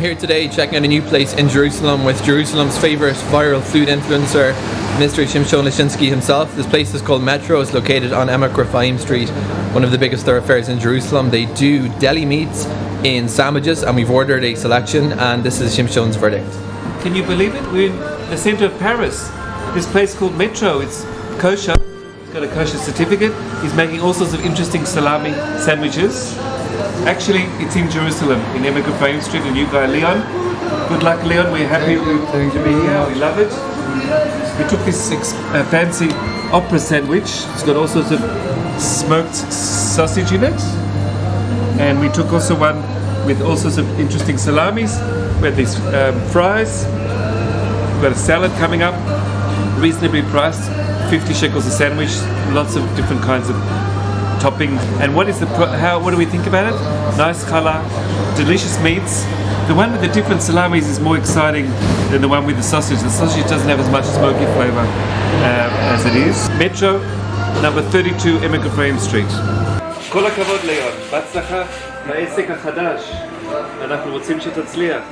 here today checking out a new place in Jerusalem with Jerusalem's favourite viral food influencer, Mr. Shimshon Lishinsky himself. This place is called Metro. It's located on Emek Rafaim Street, one of the biggest thoroughfares in Jerusalem. They do deli meats in sandwiches, and we've ordered a selection, and this is Shimshon's verdict. Can you believe it? We're in the center of Paris. This place called Metro. It's kosher. It's got a kosher certificate. He's making all sorts of interesting salami sandwiches. Actually, it's in Jerusalem, in Emek Rafaim Street. A new guy, Leon. Good luck, Leon. We're happy to be here. We love it. We took this uh, fancy opera sandwich. It's got all sorts of smoked sausage in it. And we took also one with all sorts of interesting salamis. We had these um, fries. We've got a salad coming up, reasonably priced, 50 shekels a sandwich, lots of different kinds of topping. And what is the how? What do we think about it? Nice color, delicious meats. The one with the different salamis is more exciting than the one with the sausage. The sausage doesn't have as much smoky flavor uh, as it is. Metro, number 32, Emek Rafaim Street. כל הכבוד ליאון, בהצלחה בעסק החדש. אנחנו רוצים שתצליח.